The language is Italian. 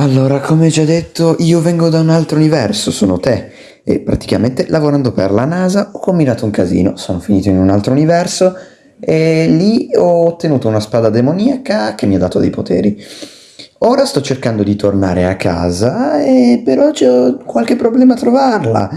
Allora, come già detto, io vengo da un altro universo, sono te. E praticamente lavorando per la NASA ho combinato un casino. Sono finito in un altro universo e lì ho ottenuto una spada demoniaca che mi ha dato dei poteri. Ora sto cercando di tornare a casa e però ho qualche problema a trovarla.